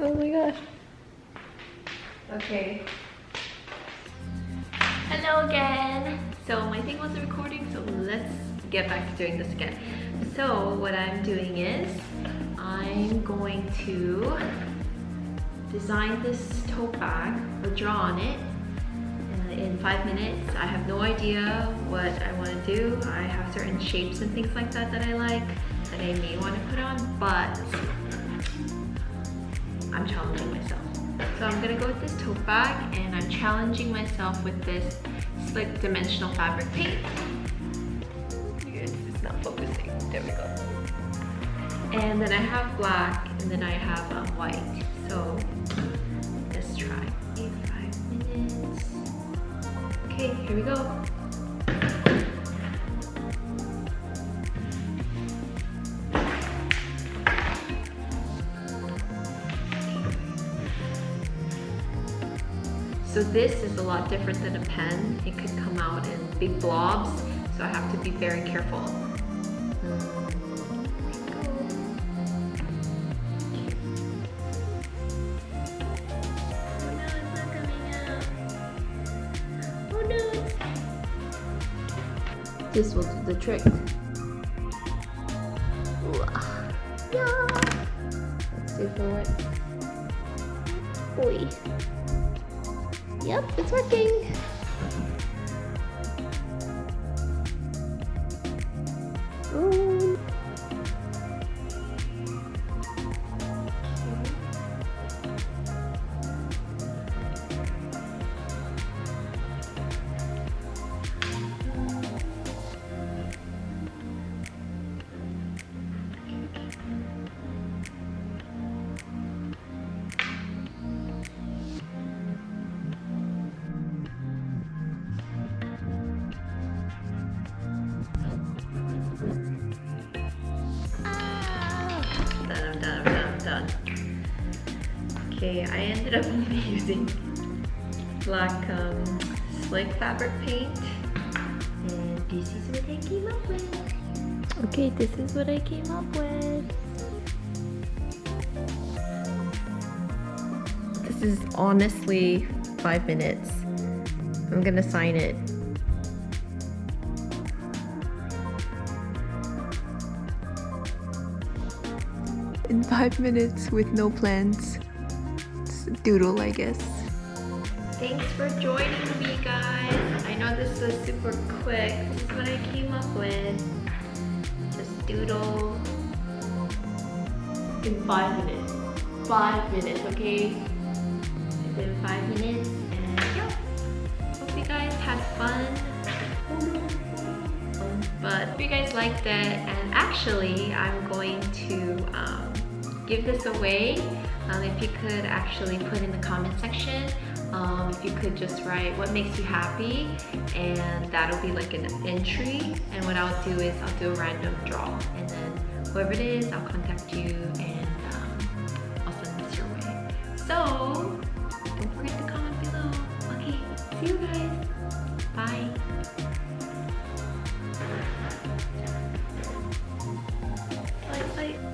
Oh my gosh. Okay. Hello again. So my thing wasn't recording, so let's get back to doing this again. So what I'm doing is I'm going to design this tote bag or draw on it in five minutes. I have no idea what I want to do. I have certain shapes and things like that that I like that I may want to put on, but I'm challenging myself. So I'm gonna go with this tote bag and I'm challenging myself with this slick dimensional fabric paint. It's not focusing, there we go. And then I have black and then I have um, white. So let's try. Five minutes. Okay, here we go. So this is a lot different than a pen. It could come out in big blobs, so I have to be very careful. This will do the trick. Yeah. Let's see if it works. Boy. Yep, it's working. Okay, I ended up only using black um, slick fabric paint. And this is what I came up with. Okay, this is what I came up with. This is honestly five minutes. I'm gonna sign it. In five minutes with no plans. It's doodle, I guess. Thanks for joining me, guys. I know this was super quick. This is what I came up with. Just doodle in five minutes. Five minutes, okay? Within five minutes, and yeah. Hope you guys had fun. But if you guys liked it, and actually, I'm going to um, give this away. Um, if you could actually put in the comment section, um, if you could just write what makes you happy and that'll be like an entry. And what I'll do is I'll do a random draw and then whoever it is, I'll contact you and um, I'll send this your way. So don't forget to comment below. Okay, see you guys. Bye. Bye.